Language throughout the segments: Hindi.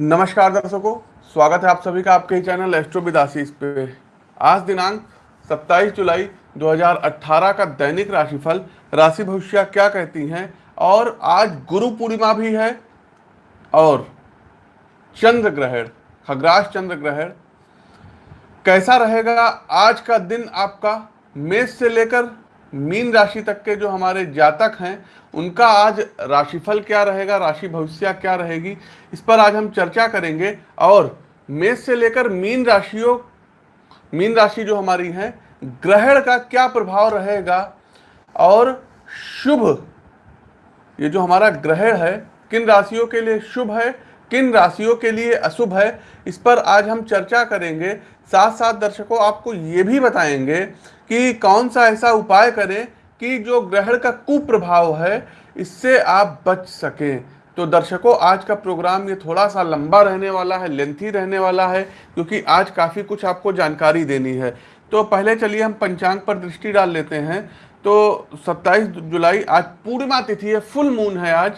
नमस्कार दर्शकों स्वागत है आप सभी का आपके चैनल एस्ट्रो विदासीस पे। आज दिनांक 27 जुलाई 2018 का दैनिक राशिफल, राशि भविष्य क्या कहती हैं, और आज गुरु पूर्णिमा भी है, और चंद्र ग्रहण, खग्रास चंद्र ग्रहण। कैसा रहेगा आज का दिन आपका, मेष से लेकर मीन राशि तक के जो हमारे जातक हैं, उनका आज राशिफल क्या रहेगा, राशि भविष्य क्या रहेगी, इस पर आज हम चर्चा करेंगे। और मेष से लेकर मीन राशियों, मीन राशि जो हमारी है, ग्रहण का क्या प्रभाव रहेगा और शुभ, ये जो हमारा ग्रहण है, किन राशियों के लिए शुभ है, किन राशियों के लिए अशुभ है, इस पर आज हम चर्चा करेंगे। साथ साथ दर्शकों, आपको ये भी बताएँगे कि कौन सा ऐसा उपाय करें कि जो ग्रहण का कुप्रभाव है, इससे आप बच सकें। तो दर्शकों, आज का प्रोग्राम ये थोड़ा सा लंबा रहने वाला है, लेंथी रहने वाला है, क्योंकि आज काफ़ी कुछ आपको जानकारी देनी है। तो पहले चलिए हम पंचांग पर दृष्टि डाल लेते हैं। तो 27 जुलाई, आज पूर्णिमा तिथि है, फुल मून है आज।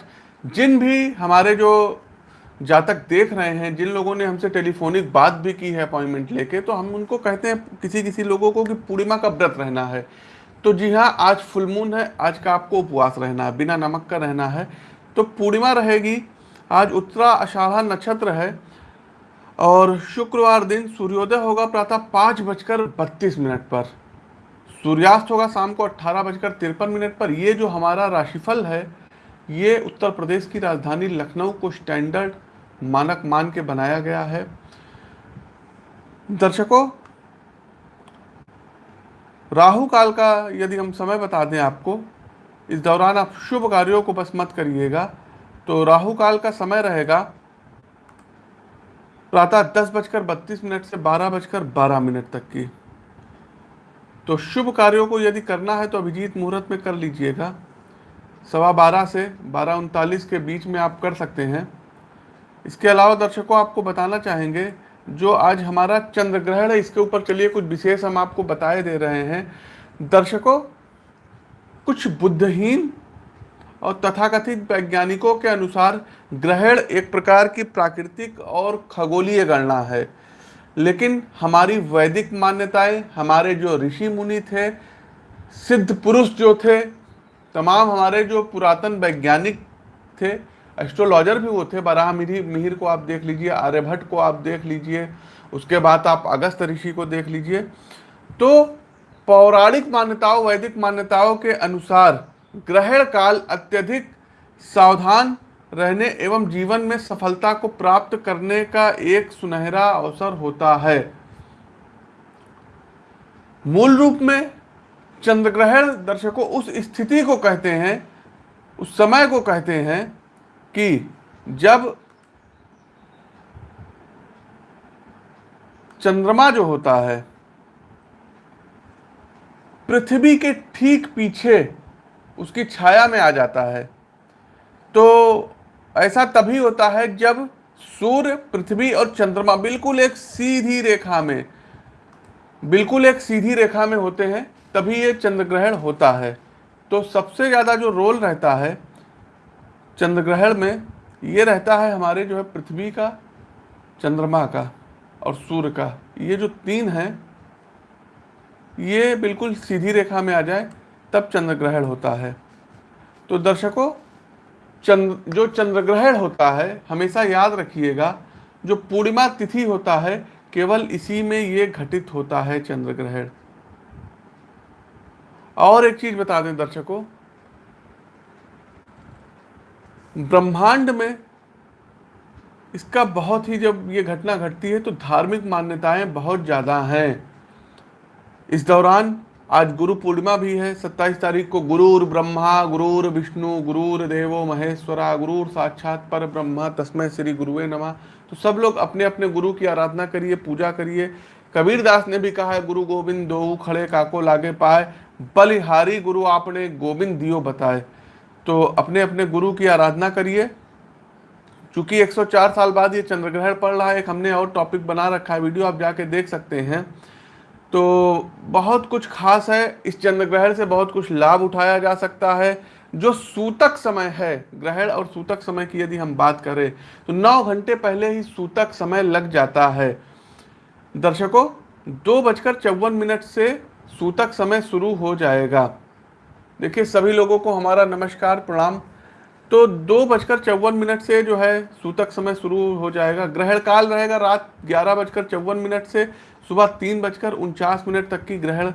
जिन भी हमारे जो जातक देख रहे हैं, जिन लोगों ने हमसे टेलीफोनिक बात भी की है अपॉइंटमेंट लेके तो हम उनको कहते हैं किसी किसी लोगों को कि पूर्णिमा का व्रत रहना है। तो जी हाँ आज फुल मून है, आज का आपको उपवास रहना है, बिना नमक का रहना है। तो पूर्णिमा रहेगी, आज उत्तरा अषाढ़ा नक्षत्र है, और शुक्रवार दिन सूर्योदय होगा प्रातः पाँच बजकर बत्तीस मिनट पर। सूर्यास्त होगा शाम को अट्ठारह बजकर तिरपन मिनट पर। ये जो हमारा राशिफल है, ये उत्तर प्रदेश की राजधानी लखनऊ को स्टैंडर्ड मानक मान के बनाया गया है। दर्शकों, राहु काल का यदि हम समय बता दें आपको, इस दौरान आप शुभ कार्यों को बस मत करिएगा। तो राहु काल का समय रहेगा प्रातः दस बजकर बत्तीस मिनट से बारह बजकर बारह मिनट तक की। तो शुभ कार्यों को यदि करना है तो अभिजीत मुहूर्त में कर लीजिएगा। सवा बारह से बारह उनतालीस के बीच में आप कर सकते हैं। इसके अलावा दर्शकों, आपको बताना चाहेंगे, जो आज हमारा चंद्र ग्रहण है, इसके ऊपर चलिए कुछ विशेष हम आपको बताए दे रहे हैं। दर्शकों, कुछ बुद्धहीन और तथाकथित वैज्ञानिकों के अनुसार ग्रहण एक प्रकार की प्राकृतिक और खगोलीय गणना है। लेकिन हमारी वैदिक मान्यताएँ, हमारे जो ऋषि मुनि थे, सिद्ध पुरुष जो थे, तमाम हमारे जो पुरातन वैज्ञानिक थे एस्ट्रोलॉजर भी वो थे, बराह मिहिर मिहिर को आप देख लीजिए, आर्यभट्ट को आप देख लीजिए, उसके बाद आप अगस्त ऋषि को देख लीजिए। तो पौराणिक मान्यताओं, वैदिक मान्यताओं के अनुसार ग्रहण काल अत्यधिक सावधान रहने एवं जीवन में सफलता को प्राप्त करने का एक सुनहरा अवसर होता है। मूल रूप में चंद्र ग्रहण दर्शकों उस स्थिति को कहते हैं, उस समय को कहते हैं कि जब चंद्रमा जो होता है, पृथ्वी के ठीक पीछे उसकी छाया में आ जाता है तो ऐसा तभी होता है जब सूर्य, पृथ्वी और चंद्रमा बिल्कुल एक सीधी रेखा में, बिल्कुल एक सीधी रेखा में होते हैं, तभी ये चंद्र ग्रहण होता है। तो सबसे ज़्यादा जो रोल रहता है चंद्र ग्रहण में ये रहता है हमारे जो है पृथ्वी का, चंद्रमा का और सूर्य का। ये जो तीन हैं, ये बिल्कुल सीधी रेखा में आ जाए, तब चंद्र ग्रहण होता है। तो दर्शकों, चंद्र, जो चंद्र ग्रहण होता है, हमेशा याद रखिएगा, जो पूर्णिमा तिथि होता है, केवल इसी में ये घटित होता है चंद्र ग्रहण और एक चीज़ बता दें दर्शकों ब्रह्मांड में इसका बहुत ही जब ये घटना घटती है तो धार्मिक मान्यताएँ बहुत ज़्यादा हैं। इस दौरान आज गुरु पूर्णिमा भी है 27 तारीख को गुरुर ब्रह्मा, गुरुर विष्णु, गुरुर देवो महेश्वरा, गुरुर साक्षात पर ब्रह्मा तस्मय श्री गुरुवे नमा। तो सब लोग अपने अपने गुरु की आराधना करिए, पूजा करिए। कबीर दास ने भी कहा है, गुरु गोविंद दो खड़े, काको लागे पाए, बलिहारी गुरु आपने गोविंद दियो बताए। तो अपने अपने गुरु की आराधना करिए। चूँकि 104 साल बाद ये चंद्र ग्रहण पड़ रहा है, एक हमने और टॉपिक बना रखा है वीडियो आप जाके देख सकते हैं। तो बहुत कुछ खास है, इस चंद्र ग्रहण से बहुत कुछ लाभ उठाया जा सकता है। जो सूतक समय है, ग्रहण और सूतक समय की यदि हम बात करें तो नौ घंटे पहले ही सूतक समय लग जाता है। दर्शकों, दो बजकर चौवन मिनट से सूतक समय शुरू हो जाएगा। देखिए, सभी लोगों को हमारा नमस्कार, प्रणाम। तो दो बजकर चौवन मिनट से जो है, सूतक समय शुरू हो जाएगा। ग्रहण काल रहेगा रात ग्यारह बजकर चौवन मिनट से सुबह तीन बजकर उनचास मिनट तक की ग्रहण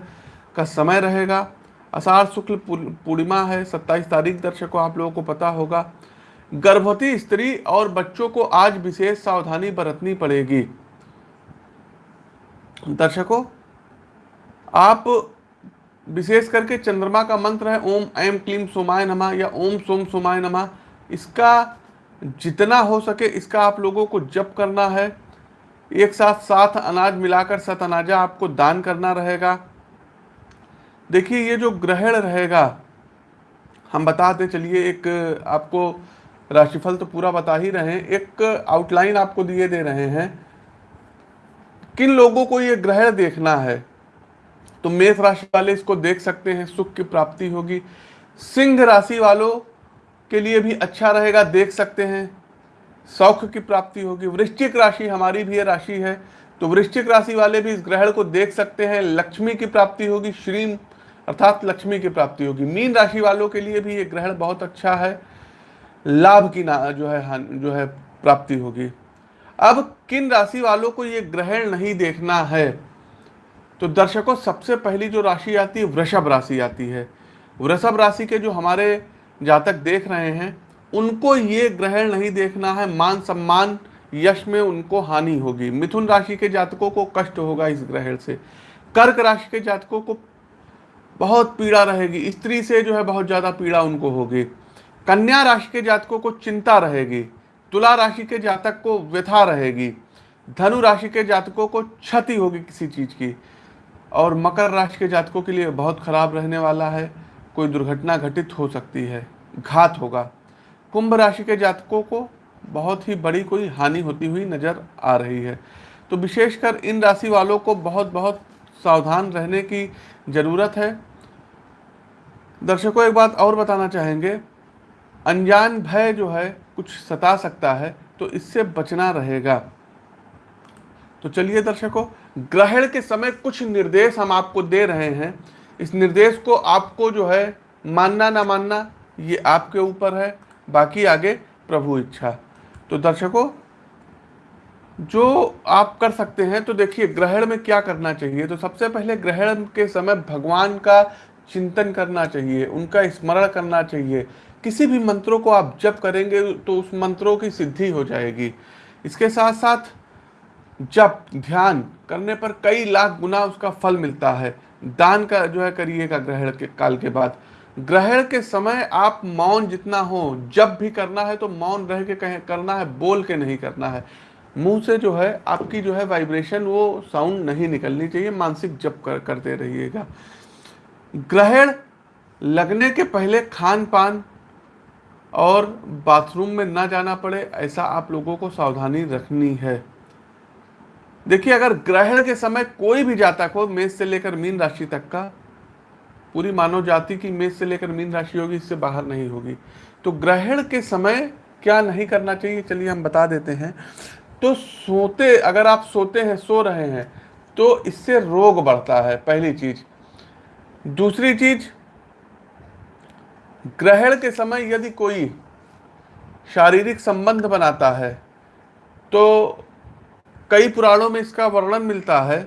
का समय रहेगा। अषाढ़ शुक्ल पूर्णिमा है, सत्ताईस तारीख, दर्शकों, आप लोगों को पता होगा। गर्भवती स्त्री और बच्चों को आज विशेष सावधानी बरतनी पड़ेगी। दर्शकों, आप विशेष करके चंद्रमा का मंत्र है, ओम ऐम क्लीम सोमाय नमा या ओम सोम सोमाय नमा। इसका जितना हो सके इसका आप लोगों को जप करना है। एक साथ साथ अनाज मिलाकर सत अनाजा आपको दान करना रहेगा। देखिए, ये जो ग्रहण रहेगा, हम बताते चलिए एक आपको राशिफल तो पूरा बता ही रहे हैं। एक आउटलाइन आपको दिए दे रहे हैं। किन लोगों को ये ग्रहण देखना है? तो मेष राशि वाले इसको देख सकते हैं, सुख की प्राप्ति होगी। सिंह राशि वालों के लिए भी अच्छा रहेगा, देख सकते हैं। सौख की प्राप्ति होगी। वृश्चिक राशि हमारी भी राशि है तो वृश्चिक राशि वाले भी इस ग्रहण को देख सकते हैं। लक्ष्मी की प्राप्ति होगी श्री अर्थात लक्ष्मी की प्राप्ति होगी। मीन राशि वालों के लिए भी ये ग्रहण बहुत अच्छा है। लाभ की ना, जो है जो है, प्राप्ति होगी। अब किन राशि वालों को ये ग्रहण नहीं देखना है? तो दर्शकों, सबसे पहली जो राशि आती है, वृषभ राशि आती है। वृषभ राशि के जो हमारे जातक देख रहे हैं, उनको ये ग्रहण नहीं देखना है, मान सम्मान, यश में उनको हानि होगी। मिथुन राशि के जातकों को कष्ट होगा इस ग्रहण से। कर्क राशि के जातकों को बहुत पीड़ा रहेगी। स्त्री से जो है बहुत ज़्यादा पीड़ा उनको होगी। कन्या राशि के जातकों को चिंता रहेगी। तुला राशि के जातक को व्यथा रहेगी। धनु राशि के जातकों को क्षति होगी किसी चीज़ की। और मकर राशि के जातकों के लिए बहुत खराब रहने वाला है। कोई दुर्घटना घटित हो सकती है, घात होगा। कुंभ राशि के जातकों को बहुत ही बड़ी कोई हानि होती हुई नज़र आ रही है। तो विशेषकर इन राशि वालों को बहुत बहुत सावधान रहने की ज़रूरत है। दर्शकों, एक बात और बताना चाहेंगे। अनजान भय जो है कुछ सता सकता है तो इससे बचना रहेगा। तो चलिए दर्शकों, ग्रहण के समय कुछ निर्देश हम आपको दे रहे हैं। इस निर्देश को आपको जो है मानना ना मानना, ये आपके ऊपर है, बाकी आगे प्रभु इच्छा। तो दर्शकों, जो आप कर सकते हैं तो देखिए ग्रहण में क्या करना चाहिए? तो सबसे पहले ग्रहण के समय भगवान का चिंतन करना चाहिए, उनका स्मरण करना चाहिए। किसी भी मंत्रों को आप जप करेंगे तो उस मंत्रों की सिद्धि हो जाएगी। इसके साथ साथ जप ध्यान करने पर कई लाख गुना उसका फल मिलता है। दान का जो है करिएगा ग्रहण के काल के बाद। ग्रहण के समय आप मौन जितना हो, जब भी करना है तो मौन रह के कहें, करना है, बोल के नहीं करना है। मुँह से जो है, आपकी जो है वाइब्रेशन वो साउंड नहीं निकलनी चाहिए, मानसिक जप कर, करते रहिएगा। ग्रहण लगने के पहले खान पान और बाथरूम में ना जाना पड़े, ऐसा आप लोगों को सावधानी रखनी है। देखिए, अगर ग्रहण के समय कोई भी जातक हो, मेष से लेकर मीन राशि तक का, पूरी मानव जाति की मेष से लेकर मीन राशि होगी, इससे बाहर नहीं होगी। तो ग्रहण के समय क्या नहीं करना चाहिए, चलिए हम बता देते हैं। तो सोते, अगर आप सोते हैं, सो रहे हैं तो इससे रोग बढ़ता है, पहली चीज़। दूसरी चीज़, ग्रहण के समय यदि कोई शारीरिक संबंध बनाता है तो कई पुराणों में इसका वर्णन मिलता है।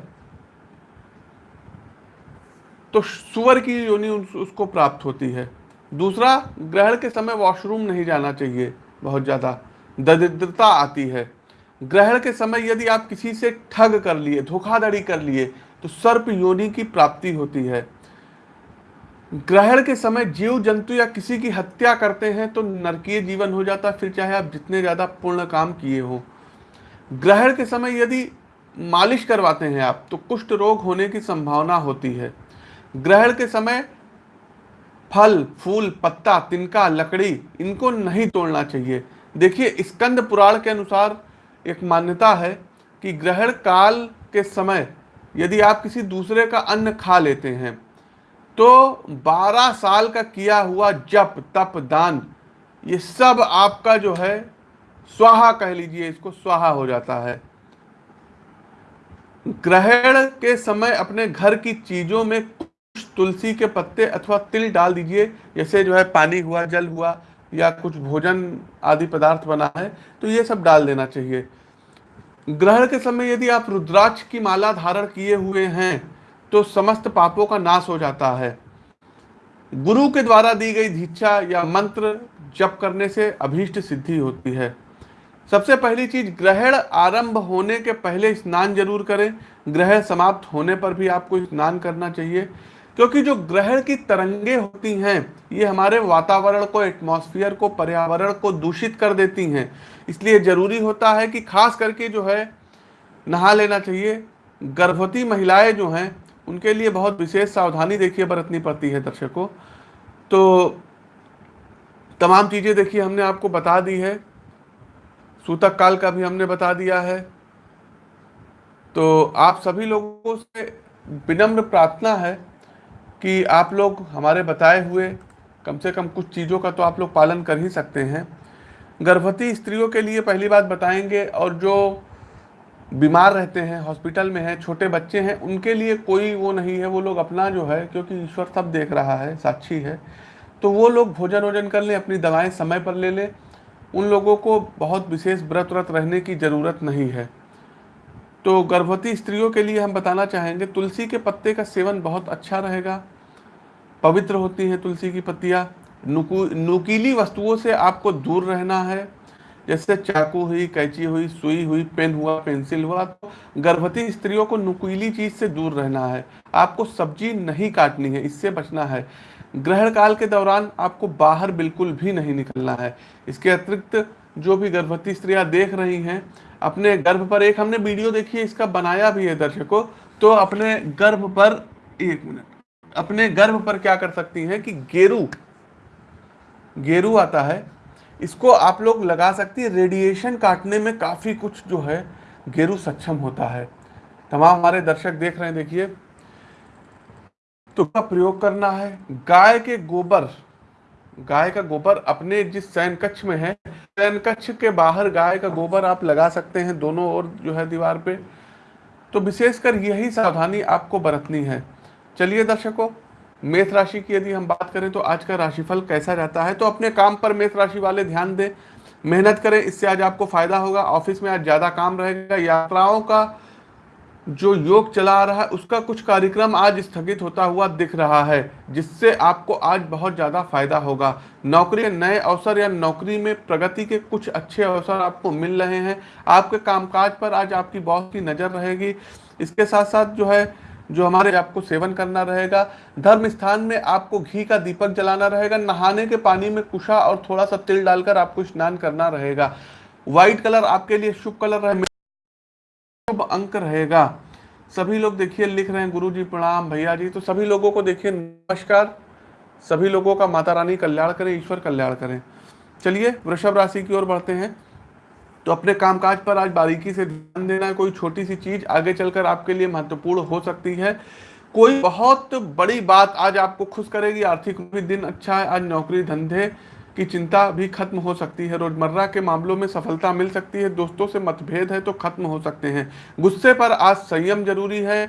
तो सुअर की योनि उसको प्राप्त होती है। दूसरा, ग्रहण के समय वॉशरूम नहीं जाना चाहिए, बहुत ज़्यादा। दरिद्रता आती है। ग्रहण के समय यदि आप किसी से ठग कर लिए, धोखाधड़ी कर लिए तो सर्प योनि की प्राप्ति होती है। ग्रहण के समय जीव जंतु या किसी की हत्या करते हैं तो नरकीय जीवन हो जाता है, फिर चाहे आप जितने ज़्यादा पूर्ण काम किए हों। ग्रहण के समय यदि मालिश करवाते हैं आप तो कुष्ठ रोग होने की संभावना होती है। ग्रहण के समय फल, फूल, पत्ता, तिनका, लकड़ी, इनको नहीं तोड़ना चाहिए। देखिए, स्कंद पुराण के अनुसार एक मान्यता है कि ग्रहण काल के समय यदि आप किसी दूसरे का अन्न खा लेते हैं तो 12 साल का किया हुआ जप, तप, दान, ये सब आपका जो है स्वाहा कह लीजिए, इसको स्वाहा हो जाता है। ग्रहण के समय अपने घर की चीज़ों में कुछ तुलसी के पत्ते अथवा तिल डाल दीजिए, जैसे जो है पानी हुआ, जल हुआ, या कुछ भोजन आदि पदार्थ बना है तो ये सब डाल देना चाहिए। ग्रहण के समय यदि आप रुद्राक्ष की माला धारण किए हुए हैं तो समस्त पापों का नाश हो जाता है। गुरु के द्वारा दी गई दीक्षा या मंत्र जप करने से अभीष्ट सिद्धि होती है। सबसे पहली चीज़, ग्रहण आरंभ होने के पहले स्नान ज़रूर करें। ग्रहण समाप्त होने पर भी आपको स्नान करना चाहिए, क्योंकि जो ग्रहण की तरंगे होती हैं, ये हमारे वातावरण को एटमॉस्फेयर को, पर्यावरण को दूषित कर देती हैं। इसलिए ज़रूरी होता है कि खास करके जो है, नहा लेना चाहिए। गर्भवती महिलाएँ जो हैं, उनके लिए बहुत विशेष सावधानी देखिए बरतनी पड़ती है दर्शकों। तो तमाम चीज़ें देखिए, हमने आपको बता दी है। सूतक काल का भी हमने बता दिया है। तो आप सभी लोगों से विनम्र प्रार्थना है कि आप लोग हमारे बताए हुए कम से कम कुछ चीज़ों का तो आप लोग पालन कर ही सकते हैं। गर्भवती स्त्रियों के लिए पहली बात बताएँगे और जो बीमार रहते हैं, हॉस्पिटल में हैं, छोटे बच्चे हैं, उनके लिए कोई वो नहीं है, वो लोग अपना जो है, क्योंकि ईश्वर सब देख रहा है, साक्षी है। तो वो लोग भोजन वोजन कर लें, अपनी दवाएँ समय पर ले लें उन लोगों को बहुत विशेष व्रत व्रत रहने की ज़रूरत नहीं है। तो गर्भवती स्त्रियों के लिए हम बताना चाहेंगे, तुलसी के पत्ते का सेवन बहुत अच्छा रहेगा। पवित्र होती हैं तुलसी की पत्तियाँ। नुकू, नुकीली वस्तुओं से आपको दूर रहना है। जैसे चाकू हुई, कैंची हुई, सुई हुई, पेन हुआ, पेंसिल हुआ तो गर्भवती स्त्रियों को नुकीली चीज़ से दूर रहना है। आपको सब्ज़ी नहीं काटनी है, इससे बचना है। ग्रहण काल के दौरान आपको बाहर बिल्कुल भी नहीं निकलना है। इसके अतिरिक्त जो भी गर्भवती स्त्रियाँ देख रही हैं, अपने गर्भ पर, एक हमने वीडियो देखी इसका बनाया भी है दर्शकों तो अपने गर्भ पर, एक मिनट, अपने गर्भ पर क्या कर सकती हैं कि गेरू गेरू आता है, इसको आप लोग लगा सकती है, रेडिएशन काटने में काफ़ी कुछ जो है, गेरू सक्षम होता है। तमाम हमारे दर्शक देख रहे हैं, देखिए। तो का प्रयोग करना है। गाय के गोबर, गाय का गोबर अपने जिस शयन कक्ष में है, शयन कक्ष के बाहर गाय का गोबर आप लगा सकते हैं दोनों ओर जो है दीवार पे। तो विशेषकर यही सावधानी आपको बरतनी है। चलिए दर्शकों, मेष राशि की यदि हम बात करें तो आज का राशिफल कैसा रहता है तो अपने काम पर मेष राशि वाले ध्यान दें। मेहनत करें, इससे आज आपको फ़ायदा होगा। ऑफ़िस में आज ज़्यादा काम रहेगा, यात्राओं का जो योग चला रहा है, उसका कुछ कार्यक्रम आज स्थगित होता हुआ दिख रहा है, जिससे आपको आज बहुत ज़्यादा फ़ायदा होगा। नौकरी के नए अवसर या नौकरी में प्रगति के कुछ अच्छे अवसर आपको मिल रहे हैं। आपके कामकाज पर आज आपकी बॉस की नज़र रहेगी। इसके साथ साथ जो है, जो हमारे आपको सेवन करना रहेगा। धर्म स्थान में आपको घी का दीपक जलाना रहेगा। नहाने के पानी में कुशा और थोड़ा सा तिल डालकर आपको स्नान करना रहेगा। व्हाइट कलर आपके लिए शुभ कलर रहे। शुभ अंक रहेगा। सभी लोग देखिए, लिख रहे हैं गुरु जी प्रणाम, भैया जी तो सभी लोगों को देखिए, नमस्कार। सभी लोगों का माता रानी कल्याण करें, ईश्वर कल्याण करें। चलिए, वृषभ राशि की ओर बढ़ते हैं। तो अपने कामकाज पर आज बारीकी से ध्यान देना कोई छोटी सी चीज़ आगे चलकर आपके लिए महत्वपूर्ण हो सकती है। कोई बहुत बड़ी बात आज आपको खुश करेगी, आर्थिक दिन अच्छा है, आज नौकरी धंधे की चिंता भी खत्म हो सकती है। रोज़मर्रा के मामलों में सफलता मिल सकती है। दोस्तों से मतभेद है तो खत्म हो सकते हैं। गुस्से पर आज संयम ज़रूरी है।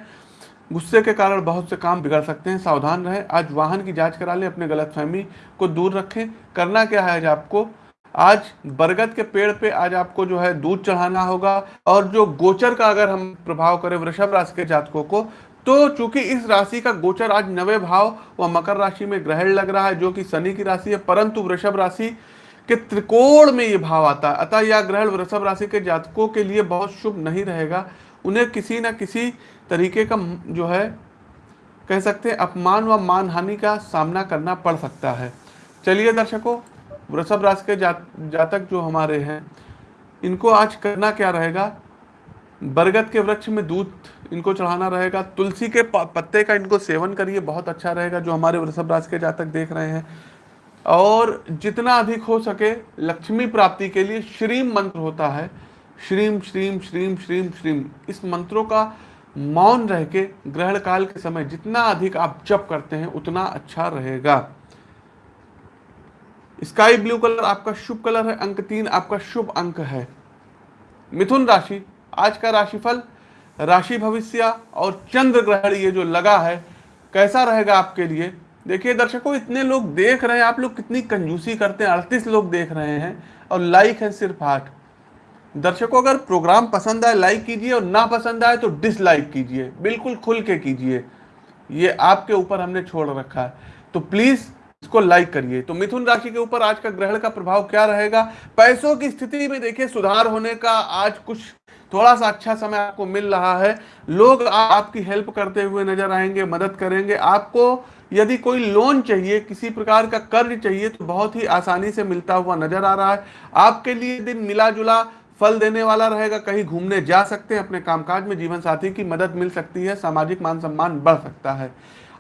गुस्से के कारण बहुत से काम बिगड़ सकते हैं। सावधान रहें। आज वाहन की जाँच करा लें। अपने गलतफहमी को दूर रखें। करना क्या है आज आपको? आज बरगद के पेड़ पे आज आपको जो है दूध चढ़ाना होगा। और जो गोचर का अगर हम प्रभाव करें वृषभ राशि के जातकों को तो चूँकि इस राशि का गोचर आज नवे भाव व मकर राशि में ग्रहण लग रहा है जो कि शनि की राशि है परंतु वृषभ राशि के त्रिकोण में ये भाव आता है। अतः यह ग्रहण वृषभ राशि के जातकों के लिए बहुत शुभ नहीं रहेगा। उन्हें किसी न किसी तरीके का जो है कह सकते हैं अपमान व मानहानि का सामना करना पड़ सकता है। चलिए दर्शकों वृषभ राशि के जा, जातक जो हमारे हैं इनको आज करना क्या रहेगा? बरगद के वृक्ष में दूध इनको चढ़ाना रहेगा, तुलसी के पत्ते का इनको सेवन करिए, बहुत अच्छा रहेगा, जो हमारे वृषभ राशि के जातक देख रहे हैं। और जितना अधिक हो सके लक्ष्मी प्राप्ति के लिए श्रीम मंत्र होता है, श्रीम श्रीम श्रीम श्रीम श्रीम। इस मंत्रों का मौन रह के ग्रहण काल के समय जितना अधिक आप जप करते हैं, उतना अच्छा रहेगा। स्काई ब्लू कलर आपका शुभ कलर है, अंक तीन आपका शुभ अंक है। मिथुन राशि आज का राशिफल, राशि भविष्य और चंद्र ग्रहण ये जो लगा है, कैसा रहेगा आपके लिए? देखिए दर्शकों, इतने लोग देख रहे हैं, आप लोग कितनी कंजूसी करते हैं, अड़तीस लोग देख रहे हैं और लाइक है सिर्फ़ आठ। दर्शकों, अगर प्रोग्राम पसंद आए लाइक कीजिए और ना पसंद आए तो डिसलाइक कीजिए, बिल्कुल खुल के कीजिए। ये आपके ऊपर हमने छोड़ रखा है। तो प्लीज़ इसको लाइक करिए। तो मिथुन राशि के ऊपर आज का ग्रहण का प्रभाव क्या रहेगा? पैसों की स्थिति में देखिए सुधार होने का आज कुछ थोड़ा सा अच्छा समय आपको मिल रहा है। लोग आपकी हेल्प करते हुए नज़र आएँगे, मदद करेंगे। आपको यदि कोई लोन चाहिए, किसी प्रकार का कर्ज चाहिए तो बहुत ही आसानी से मिलता हुआ नज़र आ रहा है। आपके लिए दिन मिला जुला फल देने वाला रहेगा, कहीं घूमने जा सकते हैं, अपने कामकाज में जीवन साथी की मदद मिल सकती है, सामाजिक मान सम्मान बढ़ सकता है।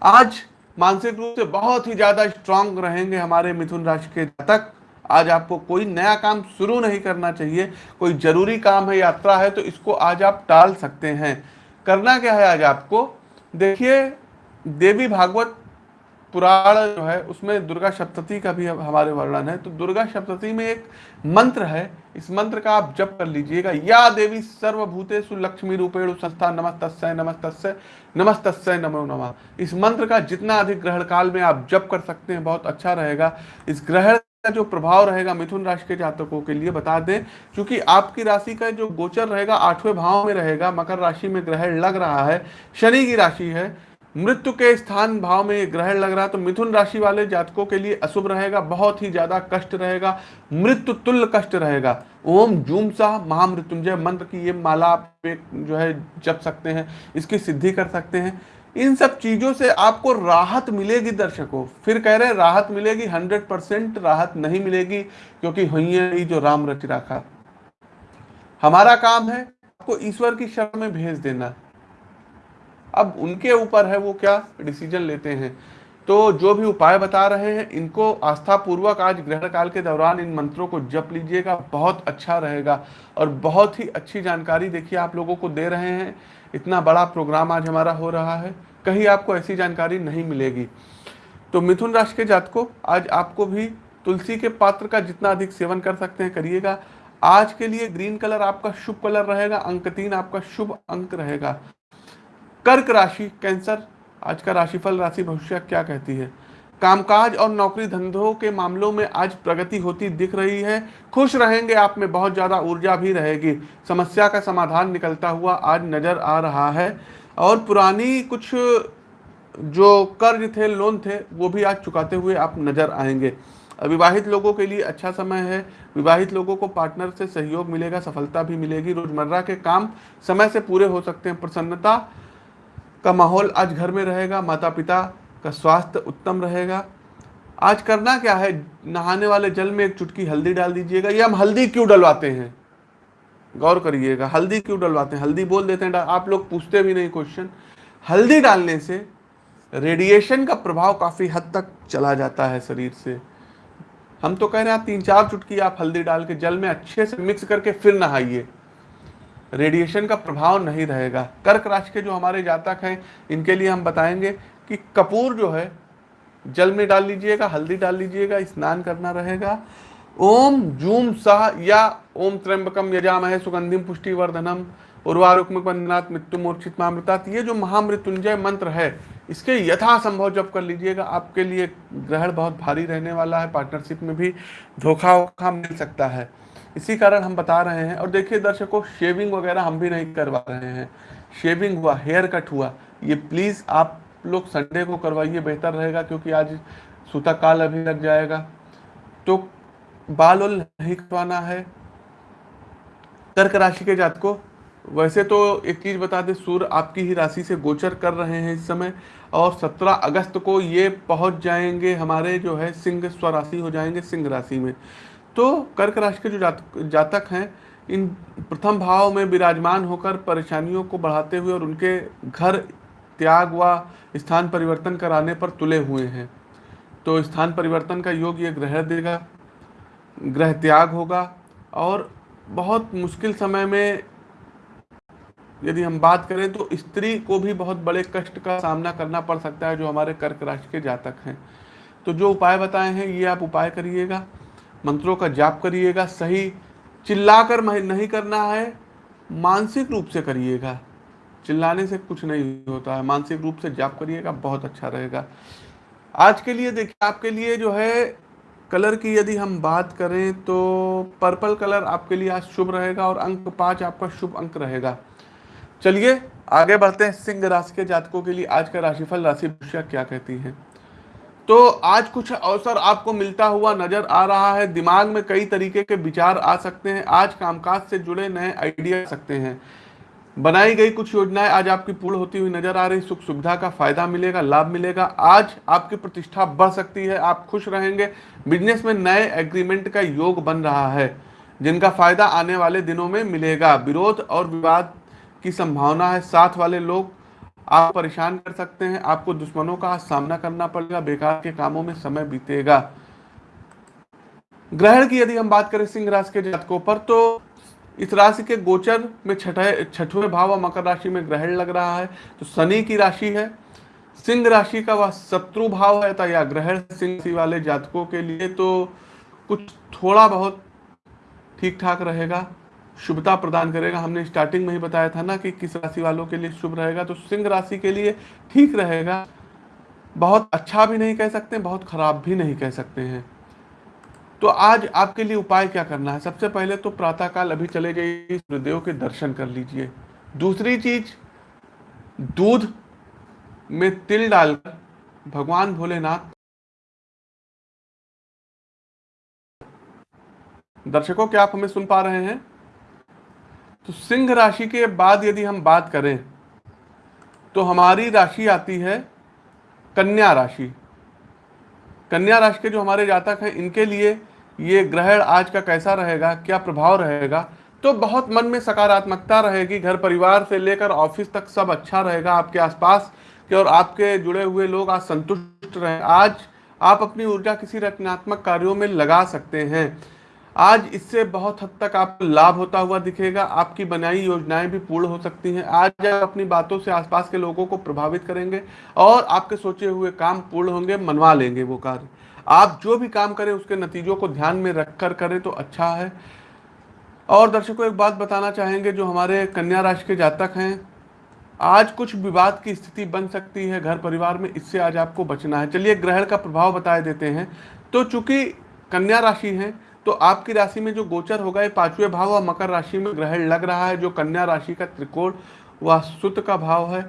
आज मानसिक रूप से बहुत ही ज़्यादा स्ट्रांग रहेंगे हमारे मिथुन राशि के जातक। आज आपको कोई नया काम शुरू नहीं करना चाहिए, कोई ज़रूरी काम है, यात्रा है तो इसको आज आप टाल सकते हैं। करना क्या है आज आपको? देखिए, देवी भागवत पुराण जो है, उसमें दुर्गा सप्तती का भी हमारे वर्णन है तो दुर्गा सप्तती में एक मंत्र है, इस मंत्र का आप जप कर लीजिएगा, या देवी सर्वभूतेषु लक्ष्मी रूपेणु संस्था नमस्तस्य नमस्तस्य नमस्तस्य नमो नमः। इस मंत्र का जितना अधिक ग्रहण काल में आप जप कर सकते हैं, बहुत अच्छा रहेगा। इस ग्रहण का जो प्रभाव रहेगा मिथुन राशि के जातकों के लिए बता दें, क्योंकि आपकी राशि का जो गोचर रहेगा, आठवें भाव में रहेगा, मकर राशि में ग्रहण लग रहा है, शनि की राशि है, मृत्यु के स्थान भाव में ग्रहण लग रहा है तो मिथुन राशि वाले जातकों के लिए अशुभ रहेगा, बहुत ही ज़्यादा कष्ट रहेगा मृत्यु तुल्य कष्ट रहेगा। ओम जूम सा, महामृत्युंजय मंत्र की ये माला आप जो है जप सकते हैं, इसकी सिद्धि कर सकते हैं। इन सब चीज़ों से आपको राहत मिलेगी दर्शकों। फिर कह रहे हैं, राहत मिलेगी, हंड्रेड परसेंट राहत नहीं मिलेगी, क्योंकि हुई जो राम रच रखा हमारा काम है आपको ईश्वर की शरण में भेज देना। अब उनके ऊपर है वो क्या डिसीज़न लेते हैं। तो जो भी उपाय बता रहे हैं, इनको आस्था पूर्वक आज ग्रहण काल के दौरान इन मंत्रों को जप लीजिएगा, बहुत अच्छा रहेगा। और बहुत ही अच्छी जानकारी देखिए आप लोगों को दे रहे हैं। इतना बड़ा प्रोग्राम आज हमारा हो रहा है, कहीं आपको ऐसी जानकारी नहीं मिलेगी। तो मिथुन राशि के जातकों, आज आपको भी तुलसी के पात्र का जितना अधिक सेवन कर सकते हैं, करिएगा। आज के लिए ग्रीन कलर आपका शुभ कलर रहेगा अंक तीन आपका शुभ अंक रहेगा। कर्क राशि, कैंसर, आज का राशिफल, राशि भविष्य क्या कहती है? कामकाज और नौकरी धंधों के मामलों में आज प्रगति होती दिख रही है। खुश रहेंगे आप में, बहुत ज़्यादा ऊर्जा भी रहेगी। समस्या का समाधान निकलता हुआ आज नज़र आ रहा है। और पुरानी कुछ जो कर्ज थे, लोन थे, वो भी आज चुकाते हुए आप नज़र आएँगे। विवाहित लोगों के लिए अच्छा समय है। विवाहित लोगों को पार्टनर से सहयोग मिलेगा, सफलता भी मिलेगी। रोज़मर्रा के काम समय से पूरे हो सकते हैं। प्रसन्नता का माहौल आज घर में रहेगा। माता पिता का स्वास्थ्य उत्तम रहेगा। आज करना क्या है? नहाने वाले जल में एक चुटकी हल्दी डाल दीजिएगा। ये हम हल्दी क्यों डलवाते हैं? गौर करिएगा, हल्दी क्यों डलवाते हैं? हल्दी बोल देते हैं आप लोग पूछते भी नहीं क्वेश्चन हल्दी डालने से रेडिएशन का प्रभाव काफ़ी हद तक चला जाता है शरीर से। हम तो कह रहे हैं तीन चार चुटकी आप हल्दी डाल के जल में अच्छे से मिक्स करके फिर नहाइए। रेडिएशन का प्रभाव नहीं रहेगा। कर्क राशि के जो हमारे जातक हैं, इनके लिए हम बताएँगे कि कपूर जो है, जल में डाल लीजिएगा, हल्दी डाल लीजिएगा, स्नान करना रहेगा। ओम जूम साह या ओम त्र्यंबकम यजामहे सुगंधिम पुष्टिवर्धनम। उर्वारुक्मनाथ मृत्यु मूर्छित मामृतात ये जो महामृत्युंजय मंत्र है, इसके यथासंभव जब कर लीजिएगा। आपके लिए ग्रहण बहुत भारी रहने वाला है पार्टनरशिप में भी धोखा वोखा मिल सकता है। इसी कारण हम बता रहे हैं, और देखिए दर्शकों शेविंग वगैरह हम भी नहीं करवा रहे हैं। शेविंग हुआ हेयर कट हुआ। ये प्लीज़ आप लोग संडे को करवाइए बेहतर रहेगा क्योंकि आज सूता काल अभी लग जाएगा। तो बाल उल नहीं कटवाना है। कर्क राशि के जात को वैसे तो एक चीज़ बता दें सूर्य आपकी ही राशि से गोचर कर रहे हैं इस समय और 17 अगस्त को ये पहुँच जाएँगे हमारे जो है सिंह स्वराशि हो जाएँगे सिंह राशि में। तो कर्क राशि के जो जात, जातक हैं इन प्रथम भाव में विराजमान होकर परेशानियों को बढ़ाते हुए और उनके घर त्याग व स्थान परिवर्तन कराने पर तुले हुए हैं। तो स्थान परिवर्तन का योग ये ग्रह देगा, ग्रह त्याग होगा और बहुत मुश्किल समय में यदि हम बात करें तो स्त्री को भी बहुत बड़े कष्ट का सामना करना पड़ सकता है जो हमारे कर्क राशि के जातक हैं। तो जो उपाय बताए हैं, ये आप उपाय करिएगा, मंत्रों का जाप करिएगा, सही चिल्लाकर नहीं करना है, मानसिक रूप से करिएगा। चिल्लाने से कुछ नहीं होता है। मानसिक रूप से जाप करिएगा, बहुत अच्छा रहेगा। आज के लिए देखिए, आपके लिए जो है, कलर की यदि हम बात करें तो पर्पल कलर आपके लिए आज शुभ रहेगा और अंक पाँच आपका शुभ अंक रहेगा। चलिए, आगे बढ़ते हैं सिंह राशि के जातकों के लिए। आज का राशिफल, राशि भविष्य क्या कहती है? तो आज कुछ अवसर आपको मिलता हुआ नज़र आ रहा है। दिमाग में कई तरीके के विचार आ सकते हैं। आज कामकाज से जुड़े नए आइडिया सकते हैं। बनाई गई कुछ योजनाएँ आज आपकी पूर्ण होती हुई नज़र आ रही सुख सुविधा का फ़ायदा मिलेगा, लाभ मिलेगा। आज आपकी प्रतिष्ठा बढ़ सकती है, आप खुश रहेंगे। बिज़नेस में नए एग्रीमेंट का योग बन रहा है, जिनका फ़ायदा आने वाले दिनों में मिलेगा। विरोध और विवाद की संभावना है। साथ वाले लोग आप परेशान कर सकते हैं। आपको दुश्मनों का सामना करना पड़ेगा। बेकार के कामों में समय बीतेगा। ग्रहण की यदि हम बात करें सिंह राशि के जातकों पर तो इस राशि के गोचर में छठे, छठवें भाव और मकर राशि में ग्रहण लग रहा है तो शनि की राशि है। सिंह राशि का वह शत्रु भाव है या ग्रहण सिंह वाले जातकों के लिए तो कुछ थोड़ा बहुत ठीक ठाक रहेगा, शुभता प्रदान करेगा। हमने स्टार्टिंग में ही बताया था ना कि किस राशि वालों के लिए शुभ रहेगा तो सिंह राशि के लिए ठीक रहेगा। बहुत अच्छा भी नहीं कह सकते, बहुत खराब भी नहीं कह सकते हैं। तो आज आपके लिए उपाय क्या करना है? सबसे पहले तो प्रातःकाल अभी चले गए सूर्यदेव के दर्शन कर लीजिए। दूसरी चीज़, दूध में तिल डालकर भगवान भोलेनाथ दर्शकों, क्या आप हमें सुन पा रहे हैं? तो सिंह राशि के बाद यदि हम बात करें तो हमारी राशि आती है कन्या राशि। कन्या राशि के जो हमारे जातक हैं, इनके लिए ये ग्रहण आज का कैसा रहेगा, क्या प्रभाव रहेगा तो बहुत मन में सकारात्मकता रहेगी। घर परिवार से लेकर ऑफ़िस तक सब अच्छा रहेगा, आपके आसपास के और आपके जुड़े हुए लोग आज संतुष्ट रहे। आज आप अपनी ऊर्जा किसी रचनात्मक कार्यों में लगा सकते हैं। आज इससे बहुत हद तक आपको लाभ होता हुआ दिखेगा, आपकी बनाई योजनाएँ भी पूर्ण हो सकती हैं। आज आप अपनी बातों से आसपास के लोगों को प्रभावित करेंगे और आपके सोचे हुए काम पूर्ण होंगे, मनवा लेंगे वो कार्य। आप जो भी काम करें, उसके नतीजों को ध्यान में रखकर करें तो अच्छा है। और दर्शकों, एक बात बताना चाहेंगे, जो हमारे कन्या राशि के जातक हैं, आज कुछ विवाद की स्थिति बन सकती है घर परिवार में, इससे आज आपको बचना है। चलिए, ग्रहण का प्रभाव बताए देते हैं। तो चूँकि कन्या राशि है तो आपकी राशि में जो गोचर होगा, ये पाँचवें भाव और मकर राशि में ग्रहण लग रहा है, जो कन्या राशि का त्रिकोण वह सुत का भाव है।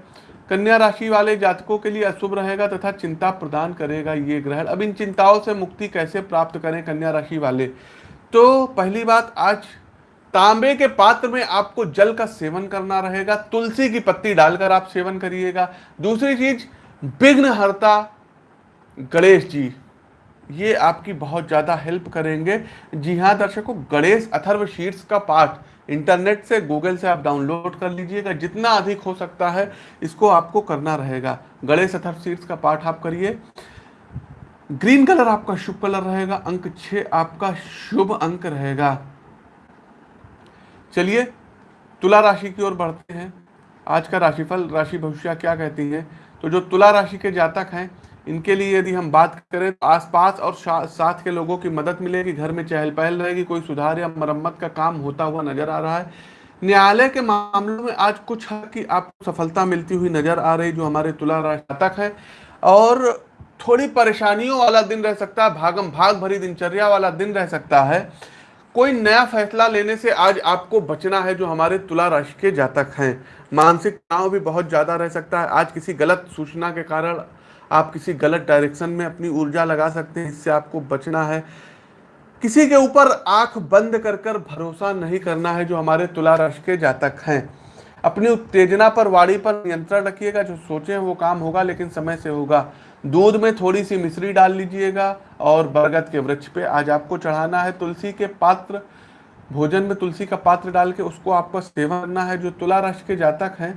कन्या राशि वाले जातकों के लिए अशुभ रहेगा तथा चिंता प्रदान करेगा ये ग्रहण। अब इन चिंताओं से मुक्ति कैसे प्राप्त करें कन्या राशि वाले? तो पहली बात, आज तांबे के पात्र में आपको जल का सेवन करना रहेगा, तुलसी की पत्ती डालकर आप सेवन करिएगा। दूसरी चीज़ विघ्न हरता गणेश जी ये आपकी बहुत ज़्यादा हेल्प करेंगे। जी हाँ दर्शकों, गणेश अथर्व शीर्ष का पाठ इंटरनेट से गूगल से आप डाउनलोड कर लीजिएगा। जितना अधिक हो सकता है, इसको आपको करना रहेगा। गणेश अथर्व शीर्ष का पाठ आप करिए। ग्रीन कलर आपका शुभ कलर रहेगा, अंक छ आपका शुभ अंक रहेगा। चलिए, तुला राशि की ओर बढ़ते हैं। आज का राशिफल, राशि भविष्य क्या कहती है? तो जो तुला राशि के जातक हैं इनके लिए यदि हम बात करें तो आसपास और साथ के लोगों की मदद मिलेगी, घर में चहल पहल रहेगी, कोई सुधार या मरम्मत का काम होता हुआ नज़र आ रहा है। न्यायालय के मामलों में आज कुछ की आपको सफलता मिलती हुई नज़र आ रही जो हमारे तुला राष्ट्रक है। और थोड़ी परेशानियों वाला दिन रह सकता है, भागम भाग भरी दिनचर्या वाला दिन रह सकता है। कोई नया फैसला लेने से आज आपको बचना है, जो हमारे तुला राशि के जातक हैं। मानसिक तनाव भी बहुत ज़्यादा रह सकता है। आज किसी गलत सूचना के कारण आप किसी गलत डायरेक्शन में अपनी ऊर्जा लगा सकते हैं, इससे आपको बचना है। किसी के ऊपर आँख बंद कर कर भरोसा नहीं करना है जो हमारे तुला राशि के जातक हैं। अपनी उत्तेजना पर वाड़ी पर नियंत्रण रखिएगा, जो सोचे वो काम होगा, लेकिन समय से होगा। दूध में थोड़ी सी मिश्री डाल लीजिएगा और बरगद के वृक्ष पे आज आपको चढ़ाना है। तुलसी के पात्र, भोजन में तुलसी का पात्र डाल के उसको आपको सेवन करना है। जो तुला राशि के जातक हैं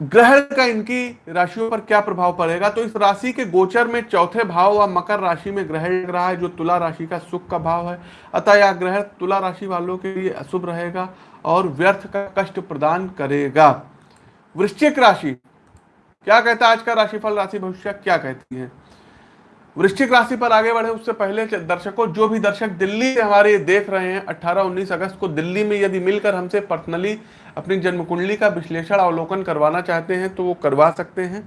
ग्रहण का इनकी राशियों पर क्या प्रभाव पड़ेगा? तो इस राशि के गोचर में चौथे भाव व मकर राशि में ग्रहण लग रहा है, जो तुला राशि का सुख का भाव है। अतः यह ग्रहण तुला राशि वालों के लिए अशुभ रहेगा और व्यर्थ का कष्ट प्रदान करेगा। वृश्चिक राशि, क्या कहता है आज का राशिफल, राशि भविष्य क्या कहती है? वृश्चिक राशि पर आगे बढ़े उससे पहले दर्शकों, जो भी दर्शक दिल्ली से हमारे देख रहे हैं 18-19 अगस्त को दिल्ली में यदि मिलकर हमसे पर्सनली अपनी जन्म कुंडली का विश्लेषण अवलोकन करवाना चाहते हैं तो वो करवा सकते हैं।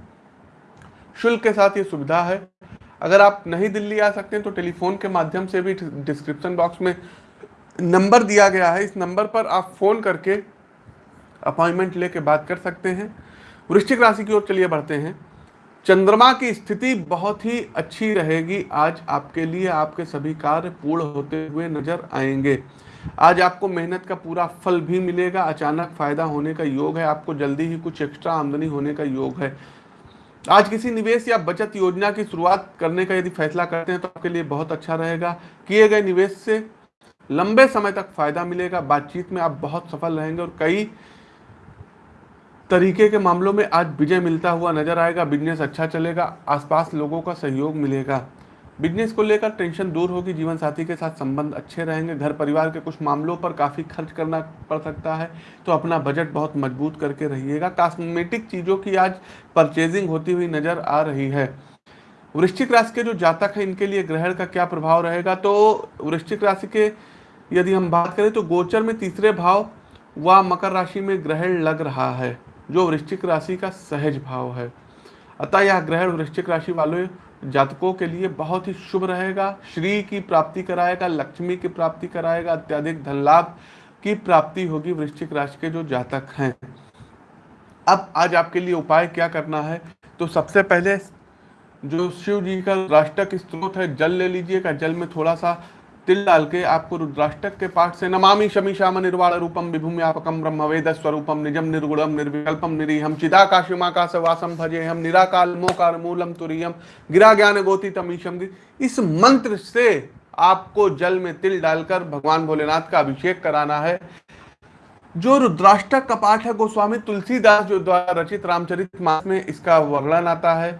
शुल्क के साथ ये सुविधा है। अगर आप नहीं दिल्ली आ सकते हैं तो टेलीफोन के माध्यम से भी डिस्क्रिप्शन बॉक्स में नंबर दिया गया है। इस नंबर पर आप फ़ोन करके अपॉइंटमेंट लेके बात कर सकते हैं। वृश्चिक राशि की ओर चलिए बढ़ते हैं। चंद्रमा की स्थिति बहुत ही अच्छी रहेगी। आज आपके लिए आपके सभी कार्य पूर्ण होते हुए नज़र आएँगे। आज आपको मेहनत का पूरा फल भी मिलेगा, अचानक फ़ायदा होने का योग है, आपको जल्दी ही कुछ एक्स्ट्रा आमदनी होने का योग है। आज किसी निवेश या बचत योजना की शुरुआत करने का यदि फैसला करते हैं तो आपके लिए बहुत अच्छा रहेगा। किए गए निवेश से लंबे समय तक फ़ायदा मिलेगा, बातचीत में आप बहुत सफल रहेंगे और कई तरीके के मामलों में आज विजय मिलता हुआ नज़र आएगा बिज़नेस अच्छा चलेगा, आसपास लोगों का सहयोग मिलेगा। बिज़नेस को लेकर टेंशन दूर होगी जीवन साथी के साथ संबंध अच्छे रहेंगे, घर परिवार के कुछ मामलों पर काफ़ी खर्च करना पड़ सकता है तो अपना बजट बहुत मज़बूत करके रहिएगा। कॉस्मेटिक चीज़ों की आज परचेजिंग होती हुई नज़र आ रही है। वृश्चिक राशि के जो जातक हैं, इनके लिए ग्रहण का क्या प्रभाव रहेगा? तो वृश्चिक राशि के यदि हम बात करें तो गोचर में तीसरे भाव व मकर राशि में ग्रहण लग रहा है, जो वृश्चिक राशि का सहज भाव है। अतः यह ग्रहण वृश्चिक राशि वालों जातकों के लिए बहुत ही शुभ रहेगा। श्री की प्राप्ति कराएगा, लक्ष्मी की प्राप्ति कराएगा, अत्याधिक धन लाभ की प्राप्ति होगी वृश्चिक राशि के जो जातक हैं। अब आज आपके लिए उपाय क्या करना है? तो सबसे पहले जो शिव जी का राष्ट्रक स्त्रोत है, जल ले लीजिएगा। जल में थोड़ा सा तिल डाल के आपको रुद्राष्टक के पाठ से नमामि शमी श्याम निर्वाण रूपम विभूम्यापकम ब्रह्म वेद स्वरूपम निजम निर्गुणम निर्विकल्पम निरीहम चिदाकाशिमाकाश वासम भजे हम निराकाल मोकार मूलम तुरीयम गिरा ज्ञान गोति तमीशम इस मंत्र से आपको जल में तिल डालकर भगवान भोलेनाथ का अभिषेक कराना है। जो रुद्राष्टक का पाठ है, गोस्वामी तुलसीदास जो द्वारा रचित रामचरित मास में इसका वर्णन आता है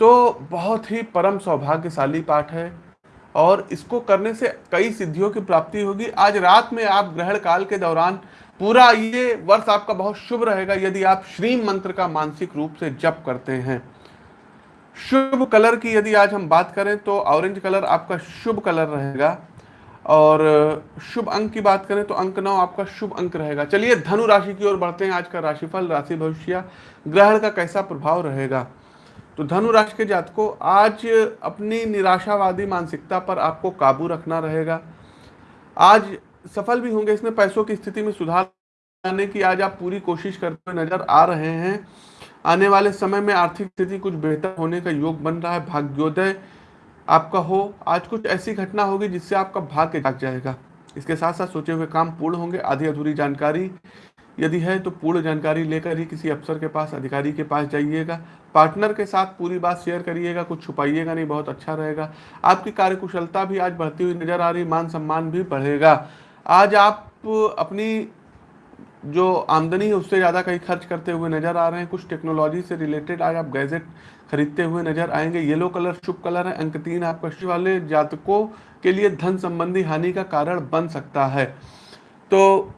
तो बहुत ही परम सौभाग्यशाली पाठ है। और इसको करने से कई सिद्धियों की प्राप्ति होगी। आज रात में आप ग्रहण काल के दौरान पूरा ये वर्ष आपका बहुत शुभ रहेगा, यदि आप श्री मंत्र का मानसिक रूप से जप करते हैं। शुभ कलर की यदि आज हम बात करें तो ऑरेंज कलर आपका शुभ कलर रहेगा और शुभ अंक की बात करें तो अंक नौ आपका शुभ अंक रहेगा। चलिए धनु राशि की ओर बढ़ते हैं। आज का राशिफल, राशि भविष्य, ग्रहण का कैसा प्रभाव रहेगा? तो धनु राशि के जातकों, आज अपनी निराशावादी मानसिकता पर आपको काबू रखना रहेगा। आज सफल भी होंगे, इसमें पैसों की स्थिति में सुधार लाने की आज आप पूरी कोशिश करते हुए नज़र आ रहे हैं। आने वाले समय में आर्थिक स्थिति कुछ बेहतर होने का योग बन रहा है, भाग्योदय आपका हो। आज कुछ ऐसी घटना होगी जिससे आपका भाग्य जाग जाएगा। इसके साथ साथ सोचे हुए काम पूर्ण होंगे। आधी अधूरी जानकारी यदि है तो पूर्ण जानकारी लेकर ही किसी अफसर के पास, अधिकारी के पास जाइएगा। पार्टनर के साथ पूरी बात शेयर करिएगा, कुछ छुपाइएगा नहीं, बहुत अच्छा रहेगा। आपकी कार्यकुशलता भी आज बढ़ती हुई नज़र आ रही मान सम्मान भी बढ़ेगा। आज आप अपनी जो आमदनी है उससे ज़्यादा कहीं खर्च करते हुए नज़र आ रहे हैं। कुछ टेक्नोलॉजी से रिलेटेड आज आप गैजेट खरीदते हुए नज़र आएँगे। येलो कलर, शुभ कलर है, अंक तीन आपका शुभ वाले जातकों के लिए धन संबंधी हानि का कारण बन सकता है। तो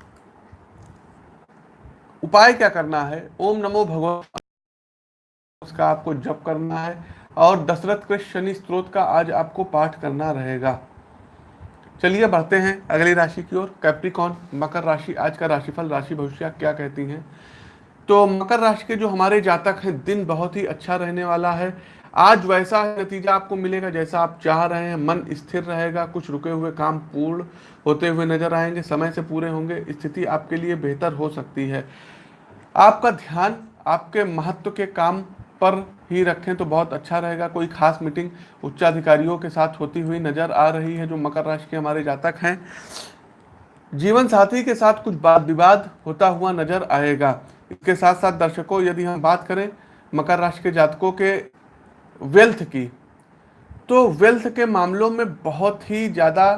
उपाय क्या करना है? ओम नमो भगवान। उसका आपको जप करना है और दशरथ के शनि स्त्रोत का आज आपको पाठ करना रहेगा। चलिए बढ़ते हैं अगली राशि की ओर। कैप्रिकॉन मकर राशि, आज का राशिफल, राशि भविष्य क्या कहती हैं? तो मकर राशि के जो हमारे जातक हैं, दिन बहुत ही अच्छा रहने वाला है। आज वैसा नतीजा आपको मिलेगा जैसा आप चाह रहे हैं। मन स्थिर रहेगा, कुछ रुके हुए काम पूर्ण होते हुए नज़र आएँगे, समय से पूरे होंगे, स्थिति आपके लिए बेहतर हो सकती है। आपका ध्यान आपके महत्व के काम पर ही रखें तो बहुत अच्छा रहेगा। कोई खास मीटिंग उच्चाधिकारियों के साथ होती हुई नज़र आ रही है जो मकर राशि के हमारे जातक हैं। जीवन साथी के साथ कुछ वाद विवाद होता हुआ नज़र आएगा। इसके साथ साथ दर्शकों, यदि हम बात करें मकर राशि के जातकों के वेल्थ की। तो वेल्थ के मामलों में बहुत ही ज़्यादा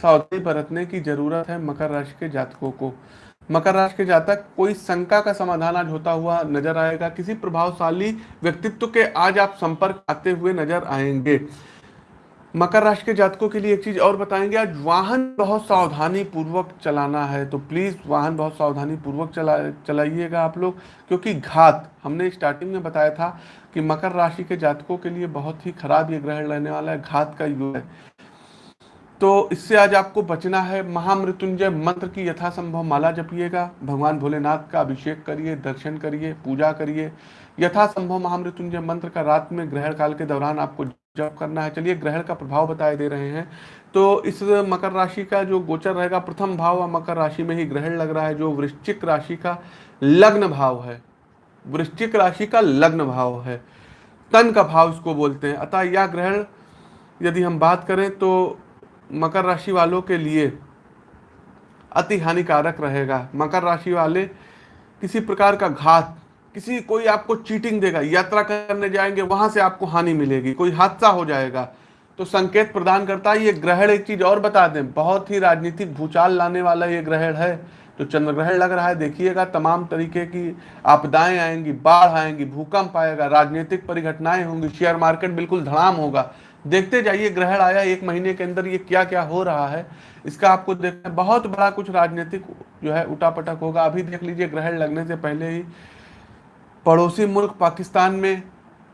सावधानी बरतने की ज़रूरत है मकर राशि के जातकों को। मकर राशि के जातक, कोई शंका का समाधान आज होता हुआ नज़र आएगा। किसी प्रभावशाली व्यक्तित्व के आज आप संपर्क आते हुए नज़र आएँगे। मकर राशि के जातकों के लिए एक चीज़ और बताएँगे। आज वाहन बहुत सावधानी पूर्वक चलाना है तो प्लीज़ वाहन बहुत सावधानी पूर्वक चला, चलाइएगा आप लोग, क्योंकि घात, हमने स्टार्टिंग में बताया था कि मकर राशि के जातकों के लिए बहुत ही खराब ये ग्रहण रहने वाला है, घात का युग है। तो इससे आज आपको बचना है, महामृत्युंजय मंत्र की यथासंभव माला जपिएगा, भगवान भोलेनाथ का अभिषेक करिए, दर्शन करिए, पूजा करिए यथासंभव महामृत्युंजय मंत्र का रात में ग्रहण काल के दौरान आपको जप करना है। चलिए, ग्रहण का प्रभाव बताए दे रहे हैं। तो इस मकर राशि का जो गोचर रहेगा, प्रथम भाव मकर राशि में ही ग्रहण लग रहा है, जो वृश्चिक राशि का लग्न भाव है। वृश्चिक राशि का लग्न भाव है। तन का भाव इसको बोलते हैं। अतः यह ग्रहण, यदि हम बात करें तो मकर राशि वालों के लिए अति हानिकारक रहेगा। मकर राशि वाले किसी प्रकार का घात किसी कोई आपको चीटिंग देगा, यात्रा करने जाएँगे, वहाँ से आपको हानि मिलेगी, कोई हादसा हो जाएगा। तो संकेत प्रदान करता है, ये ग्रहण एक चीज़ और बता दें, बहुत ही राजनीतिक भूचाल लाने वाला ये ग्रहण है। तो चंद्र ग्रहण लग रहा है, देखिएगा, तमाम तरीके की आपदाएँ आएँगी, बाढ़ आएँगी, भूकंप आएगा, राजनीतिक परिघटनाएँ होंगी, शेयर मार्केट बिल्कुल धड़ाम होगा। देखते जाइए, ग्रहण आया एक महीने के अंदर ये क्या क्या हो रहा है, इसका आपको देखना बहुत बड़ा कुछ राजनीतिक जो है उठापटक होगा। अभी देख लीजिए, ग्रहण लगने से पहले ही पड़ोसी मुल्क पाकिस्तान में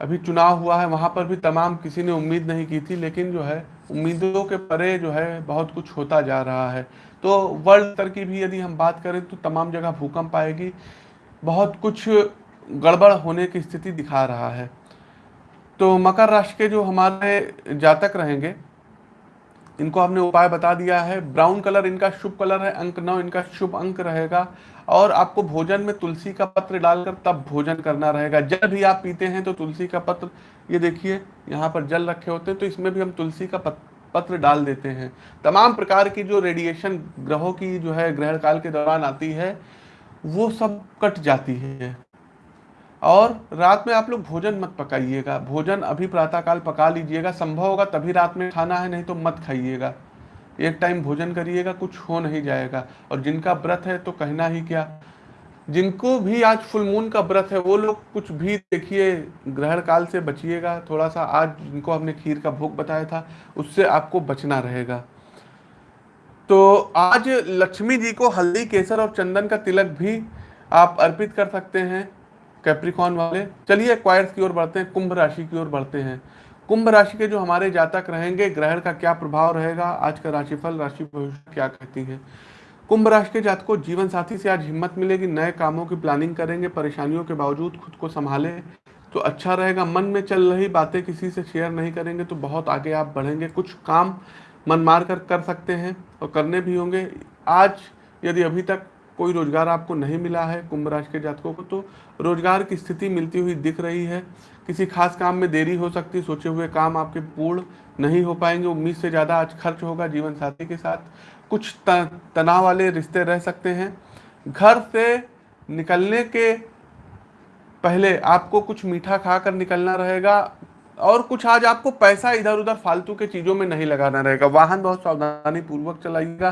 अभी चुनाव हुआ है, वहाँ पर भी तमाम किसी ने उम्मीद नहीं की थी, लेकिन जो है, उम्मीदों के परे जो है, बहुत कुछ होता जा रहा है। तो वर्ल्ड स्तर की भी यदि हम बात करें तो तमाम जगह भूकंप आएगी। बहुत कुछ गड़बड़ होने की स्थिति दिखा रहा है। तो मकर राशि के जो हमारे जातक रहेंगे, इनको हमने उपाय बता दिया है। ब्राउन कलर इनका शुभ कलर है, अंक नौ इनका शुभ अंक रहेगा। और आपको भोजन में तुलसी का पत्र डालकर तब भोजन करना रहेगा। जल भी आप पीते हैं तो तुलसी का पत्र, ये देखिए, यहाँ पर जल रखे होते हैं तो इसमें भी हम तुलसी का पत्र डाल देते हैं। तमाम प्रकार की जो रेडिएशन ग्रहों की जो है, ग्रहण काल के दौरान आती है, वो सब कट जाती है। और रात में आप लोग भोजन मत पकाइएगा। भोजन अभी प्रातःकाल पका लीजिएगा। संभव होगा तभी रात में खाना है, नहीं तो मत खाइएगा। एक टाइम भोजन करिएगा, कुछ हो नहीं जाएगा। और जिनका व्रत है तो कहना ही क्या? जिनको भी आज फुल मून का व्रत है, वो लोग कुछ भी देखिए, ग्रहण काल से बचिएगा। थोड़ा सा आज जिनको हमने खीर का भोग बताया था, उससे आपको बचना रहेगा। तो आज लक्ष्मी जी को हल्दी, केसर और चंदन का तिलक भी आप अर्पित कर सकते हैं कैप्रिकॉन वाले। चलिए क्वायर्स की ओर बढ़ते हैं, कुंभ राशि की ओर बढ़ते हैं। कुंभ राशि के जो हमारे जातक रहेंगे, ग्रहण का क्या प्रभाव रहेगा? आज का राशिफल, राशि भविष्य क्या कहती है? कुंभ राशि के जातकों, जीवन साथी से आज हिम्मत मिलेगी, नए कामों की प्लानिंग करेंगे, परेशानियों के बावजूद खुद को संभाले तो अच्छा रहेगा। मन में चल रही बातें किसी से शेयर नहीं करेंगे तो बहुत आगे आप बढ़ेंगे। कुछ काम मन मार कर कर सकते हैं और करने भी होंगे। आज यदि अभी तक कोई रोज़गार आपको नहीं मिला है कुंभ राशि के जातकों को तो रोज़गार की स्थिति मिलती हुई दिख रही है। किसी खास काम में देरी हो सकती, सोचे हुए काम आपके पूर्ण नहीं हो पाएँगे, उम्मीद से ज़्यादा आज खर्च होगा जीवन साथी के साथ। कुछ तनाव वाले रिश्ते रह सकते हैं। घर से निकलने के पहले आपको कुछ मीठा खाकर निकलना रहेगा और कुछ आज आपको पैसा इधर उधर फालतू के चीज़ों में नहीं लगाना रहेगा। वाहन बहुत सावधानी पूर्वक चलाइएगा।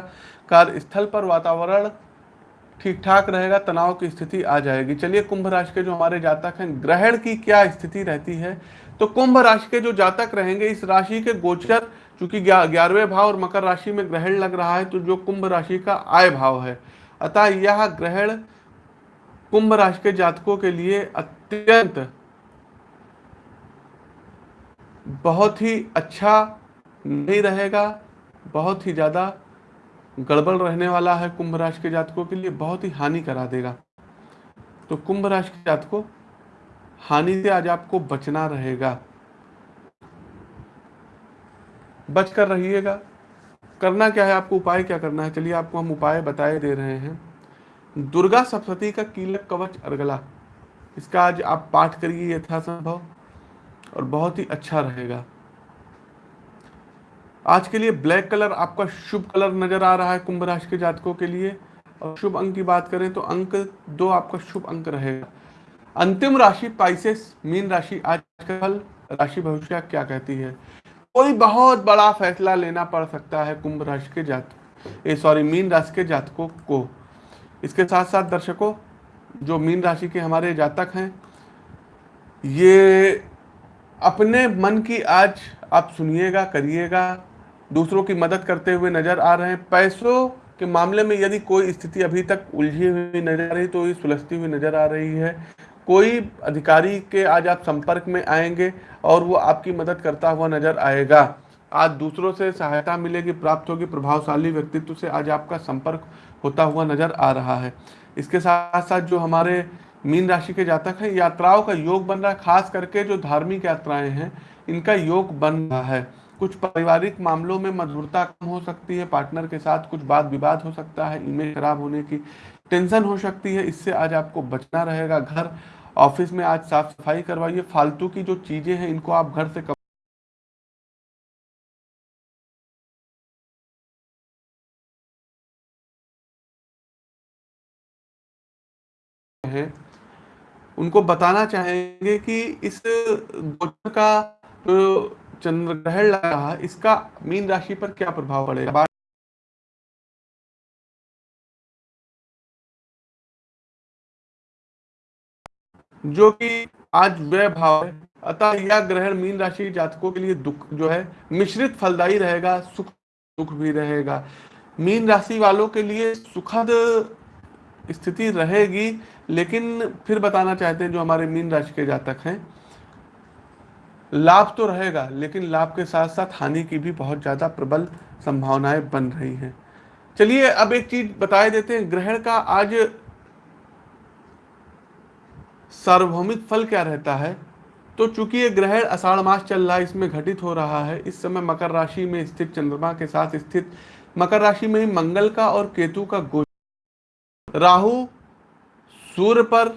कार्यस्थल पर वातावरण ठीक ठाक रहेगा, तनाव की स्थिति आ जाएगी। चलिए, कुंभ राशि के जो हमारे जातक हैं, ग्रहण की क्या स्थिति रहती है? तो कुंभ राशि के जो जातक रहेंगे, इस राशि के गोचर, चूँकि ग्यारहवें भाव और मकर राशि में ग्रहण लग रहा है तो जो कुंभ राशि का आय भाव है। अतः यह ग्रहण कुंभ राशि के जातकों के लिए अत्यंत बहुत ही अच्छा नहीं रहेगा, बहुत ही ज़्यादा गड़बड़ रहने वाला है कुंभ राशि के जातकों के लिए, बहुत ही हानि करा देगा। तो कुंभ राशि के जातकों, हानि से आज आपको बचना रहेगा। बचकर रहिएगा। करना क्या है आपको, उपाय क्या करना है? चलिए आपको हम उपाय बताए दे रहे हैं। दुर्गा सप्तती का कीलक कवच अर्गला। इसका आज आप पाठ करिए यथासंभव और बहुत ही अच्छा रहेगा। आज के लिए ब्लैक कलर आपका शुभ कलर नज़र आ रहा है कुंभ राशि के जातकों के लिए। और शुभ अंक की बात करें तो अंक दो आपका शुभ अंक रहेगा। अंतिम राशि पाइसेस मीन राशि आज का फल राशि भविष्य क्या कहती है? कोई बहुत बड़ा फैसला लेना पड़ सकता है कुंभ राशि के जातक सॉरी मीन राशि के जातकों को। इसके साथ साथ दर्शकों, जो मीन राशि के हमारे जातक हैं, ये अपने मन की आज आप सुनिएगा, करिएगा दूसरों की मदद करते हुए नज़र आ रहे हैं। पैसों के मामले में यदि कोई स्थिति अभी तक उलझी हुई नज़र आ रही तो ये सुलझती हुई नज़र आ रही है। कोई अधिकारी के आज आप संपर्क में आएँगे और वो आपकी मदद करता हुआ नज़र आएगा। आज दूसरों से सहायता मिलेगी, प्राप्त होगी, प्रभावशाली व्यक्तित्व से आज आपका संपर्क होता हुआ नज़र आ रहा है। इसके साथ साथ जो हमारे मीन राशि के जातक हैं, यात्राओं का योग बन रहा है, खास करके जो धार्मिक यात्राएँ हैं, इनका योग बन रहा है। कुछ पारिवारिक मामलों में मधुरता कम हो सकती है, पार्टनर के साथ कुछ बात विवाद हो सकता है इमेज खराब होने की टेंशन हो सकती है, इससे आज आपको बचना रहेगा। घर, ऑफ़िस में आज साफ़ सफ़ाई करवाइए, फालतू की जो चीज़ें हैं, इनको आप घर से हैं, उनको बताना चाहेंगे कि इस गोचर का चंद्र ग्रहण लग रहा इसका मीन राशि पर क्या प्रभाव पड़ेगा? जो कि आज व्यय भाव है, अतः यह ग्रहण मीन राशि जातकों के लिए दुख जो है, मिश्रित फलदायी रहेगा, सुख दुख भी रहेगा। मीन राशि वालों के लिए सुखद स्थिति रहेगी, लेकिन फिर बताना चाहते हैं जो हमारे मीन राशि के जातक हैं। लाभ तो रहेगा, लेकिन लाभ के साथ साथ हानि की भी बहुत ज़्यादा प्रबल संभावनाएँ बन रही हैं। चलिए, अब एक चीज़ बताए देते हैं। ग्रहण का आज सार्वभौमिक फल क्या रहता है? तो चूँकि ये ग्रहण अषाढ़ मास चल रहा है, इसमें घटित हो रहा है। इस समय मकर राशि में स्थित चंद्रमा के साथ स्थित मकर राशि में ही मंगल का और केतु का गोचर। राहु सूर्य पर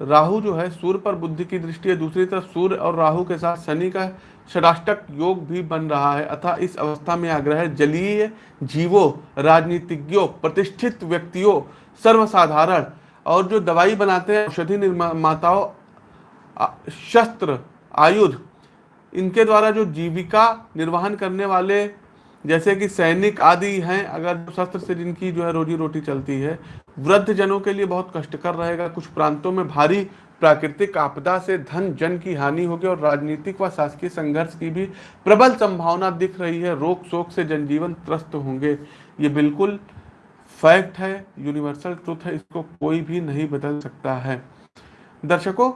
राहु जो है सूर्य पर बुद्धि की दृष्टि है, दूसरी तरफ़ सूर्य और राहु के साथ शनि का षडाष्टक योग भी बन रहा है। अतः इस अवस्था में आग्रह जलीय जीवों, राजनीतिज्ञों, प्रतिष्ठित व्यक्तियों, सर्वसाधारण और जो दवाई बनाते हैं, औषधि निर्माताओं शस्त्र, आयुध, इनके द्वारा जो जीविका निर्वहन करने वाले, जैसे कि सैनिक आदि हैं, अगर शस्त्र से जिनकी जो है रोजी रोटी चलती है वृद्ध जनों के लिए बहुत कष्टकर रहेगा। कुछ प्रांतों में भारी प्राकृतिक आपदा से धन, जन की हानि होगी और राजनीतिक व शासकीय संघर्ष की भी प्रबल संभावना दिख रही है। रोग शोक से जनजीवन त्रस्त होंगे। ये बिल्कुल फैक्ट है, यूनिवर्सल ट्रुथ है, इसको कोई भी नहीं बदल सकता है। दर्शकों,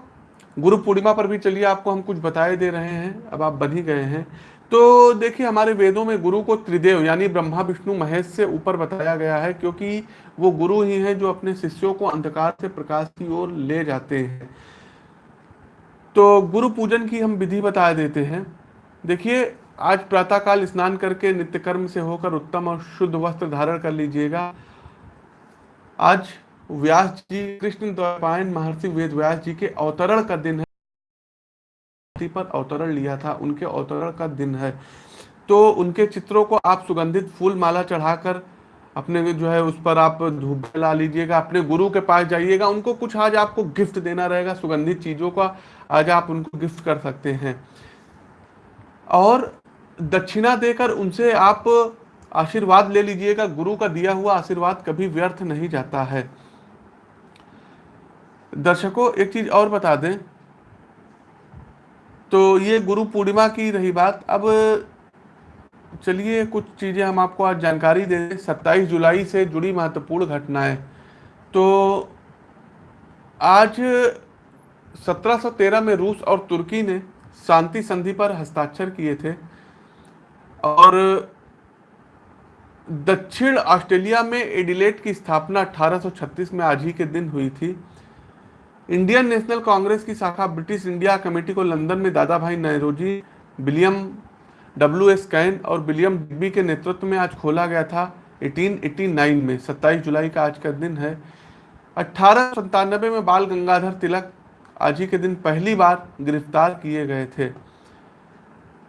गुरु पूर्णिमा पर भी चलिए, आपको हम कुछ बताए दे रहे हैं। अब आप बन ही गए हैं। तो देखिए, हमारे वेदों में गुरु को त्रिदेव, यानी ब्रह्मा, विष्णु, महेश से ऊपर बताया गया है, क्योंकि वो गुरु ही हैं जो अपने शिष्यों को अंधकार से प्रकाश की ओर ले जाते हैं। तो गुरु पूजन की हम विधि बता देते हैं। देखिए, आज प्रातःकाल स्नान करके नित्य कर्म से होकर उत्तम और शुद्ध वस्त्र धारण कर लीजिएगा। आज व्यास जी, कृष्ण द्वैपायन महर्षि वेद व्यास जी के अवतरण का दिन है। पर अवतरण लिया था, उनके अवतरण का दिन है। तो उनके चित्रों को आप सुगंधित फूल माला चढ़ाकर अपने जो है उस पर आप धूप ला लीजिएगा, अपने गुरु के पास जाइएगा, उनको कुछ आज आपको गिफ्ट देना रहेगा, सुगंधित चीज़ों का आज आप उनको गिफ्ट कर सकते हैं। और दक्षिणा देकर उनसे आप आशीर्वाद ले लीजिएगा, गुरु का दिया हुआ आशीर्वाद कभी व्यर्थ नहीं जाता है। दर्शकों, एक चीज़ और बता दें तो ये गुरु पूर्णिमा की रही बात। अब चलिए कुछ चीज़ें हम आपको आज जानकारी दे दें। सत्ताईस जुलाई से जुड़ी महत्वपूर्ण घटनाएँ। तो आज 1713 में रूस और तुर्की ने शांति संधि पर हस्ताक्षर किए थे और दक्षिण ऑस्ट्रेलिया में एडिलेट की स्थापना 1836 में आज ही के दिन हुई थी। इंडियन नेशनल कांग्रेस की शाखा ब्रिटिश इंडिया कमेटी को लंदन में Dadabhai Nehruji William W S Caine और विलियम डिग्बी के नेतृत्व में आज खोला गया था 1889 में। 27 जुलाई का आज का दिन है। अठारह में बाल गंगाधर तिलक आज ही के दिन पहली बार गिरफ़्तार किए गए थे।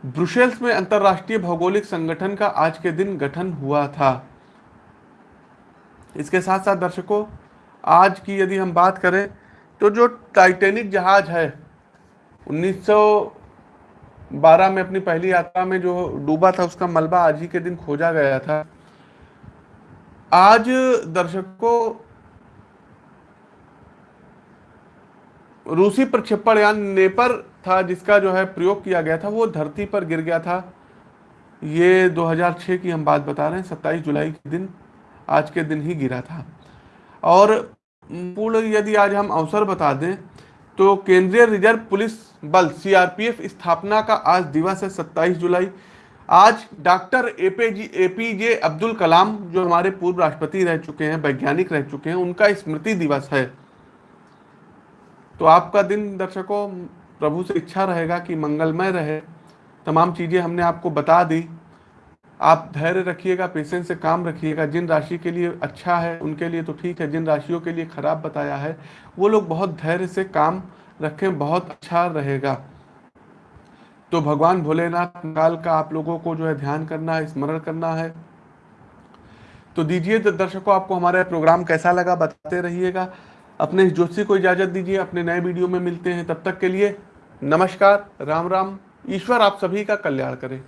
ब्रुसेल्स में अंतरराष्ट्रीय भौगोलिक संगठन का आज के दिन गठन हुआ था। इसके साथ साथ दर्शकों, आज की यदि हम बात करें तो जो टाइटेनिक जहाज़ है 1912 में अपनी पहली यात्रा में जो डूबा था, उसका मलबा आज ही के दिन खोजा गया था। आज दर्शकों रूसी प्रक्षेपण यान नेपर था, जिसका जो है प्रयोग किया गया था, वो धरती पर गिर गया था। ये 2006 की हम बात बता रहे हैं 27 जुलाई के दिन, आज के दिन ही गिरा था। और पूर्ण यदि आज हम अवसर बता दें तो केंद्रीय रिज़र्व पुलिस बल सीआरपीएफ स्थापना का आज दिवस है 27 जुलाई। आज doctor APJ APJ Abdul Kalam, जो हमारे पूर्व राष्ट्रपति रह चुके हैं, वैज्ञानिक रह चुके हैं, उनका स्मृति दिवस है। तो आपका दिन दर्शकों, प्रभु से इच्छा रहेगा कि मंगलमय रहे। तमाम चीज़ें हमने आपको बता दी। आप धैर्य रखिएगा पेशेंस से काम रखिएगा। जिन राशि के लिए अच्छा है, उनके लिए तो ठीक है। जिन राशियों के लिए खराब बताया है, वो लोग बहुत धैर्य से काम रखें, बहुत अच्छा रहेगा। तो भगवान भोलेनाथ, काल का आप लोगों को जो है ध्यान करना है, स्मरण करना है। तो दीजिए दर्शकों, आपको हमारा प्रोग्राम कैसा लगा बताते रहिएगा। अपने ज्योतिषी को इजाज़त दीजिए, अपने नए वीडियो में मिलते हैं। तब तक के लिए नमस्कार, राम राम। ईश्वर आप सभी का कल्याण करें।